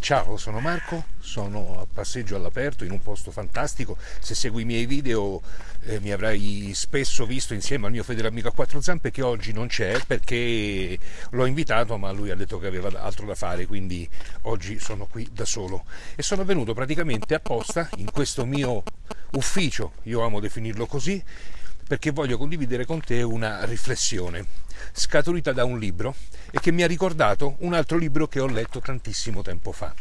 Ciao, sono Marco, sono a passeggio all'aperto in un posto fantastico. Se segui i miei video eh, mi avrai spesso visto insieme al mio fedele amico a quattro zampe che oggi non c'è perché l'ho invitato ma lui ha detto che aveva altro da fare, quindi oggi sono qui da solo. E sono venuto praticamente apposta in questo mio ufficio, io amo definirlo così, perché voglio condividere con te una riflessione scaturita da un libro e che mi ha ricordato un altro libro che ho letto tantissimo tempo fa.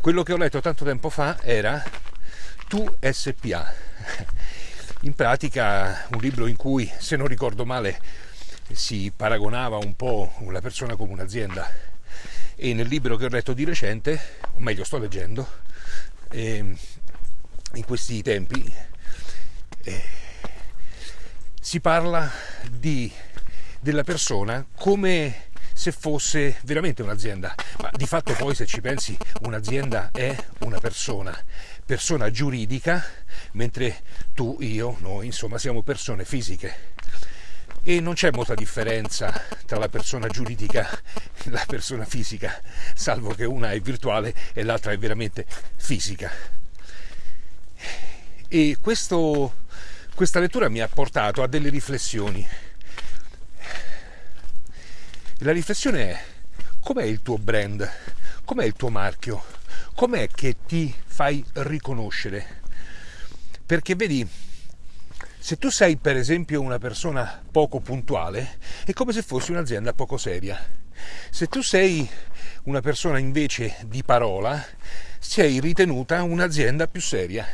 Quello che ho letto tanto tempo fa era Tu SPA. In pratica un libro in cui, se non ricordo male, si paragonava un po' la persona come un'azienda. E nel libro che ho letto di recente, o meglio sto leggendo, eh, in questi tempi, eh, si parla di della persona come se fosse veramente un'azienda, ma di fatto poi se ci pensi un'azienda è una persona, persona giuridica, mentre tu, io, noi insomma siamo persone fisiche. E non c'è molta differenza tra la persona giuridica e la persona fisica, salvo che una è virtuale e l'altra è veramente fisica. E questo, questa lettura mi ha portato a delle riflessioni la riflessione è com'è il tuo brand, com'è il tuo marchio, com'è che ti fai riconoscere. Perché vedi, se tu sei per esempio una persona poco puntuale, è come se fossi un'azienda poco seria. Se tu sei una persona invece di parola, sei ritenuta un'azienda più seria.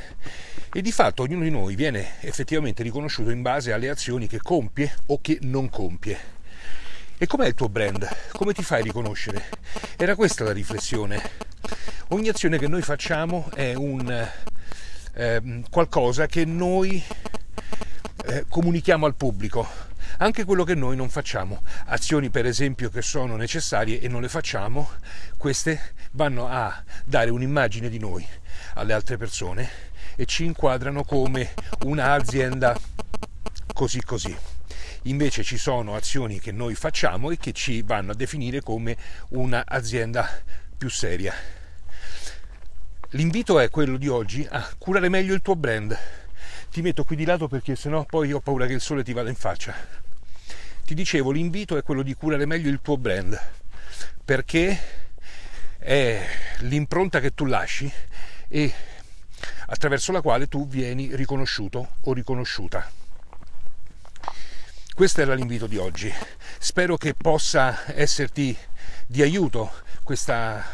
E di fatto ognuno di noi viene effettivamente riconosciuto in base alle azioni che compie o che non compie. E com'è il tuo brand? Come ti fai riconoscere? Era questa la riflessione. Ogni azione che noi facciamo è un eh, qualcosa che noi eh, comunichiamo al pubblico, anche quello che noi non facciamo. Azioni per esempio che sono necessarie e non le facciamo, queste vanno a dare un'immagine di noi alle altre persone e ci inquadrano come un'azienda così così. Invece ci sono azioni che noi facciamo e che ci vanno a definire come un'azienda più seria. L'invito è quello di oggi a curare meglio il tuo brand. Ti metto qui di lato perché sennò poi ho paura che il sole ti vada in faccia. Ti dicevo, l'invito è quello di curare meglio il tuo brand perché è l'impronta che tu lasci e attraverso la quale tu vieni riconosciuto o riconosciuta. Questo era l'invito di oggi. Spero che possa esserti di aiuto questa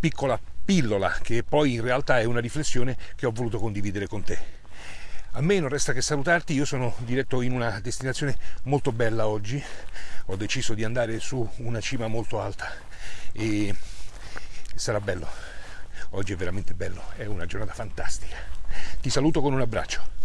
piccola pillola che poi in realtà è una riflessione che ho voluto condividere con te. A me non resta che salutarti, io sono diretto in una destinazione molto bella oggi, ho deciso di andare su una cima molto alta e sarà bello, oggi è veramente bello, è una giornata fantastica. Ti saluto con un abbraccio.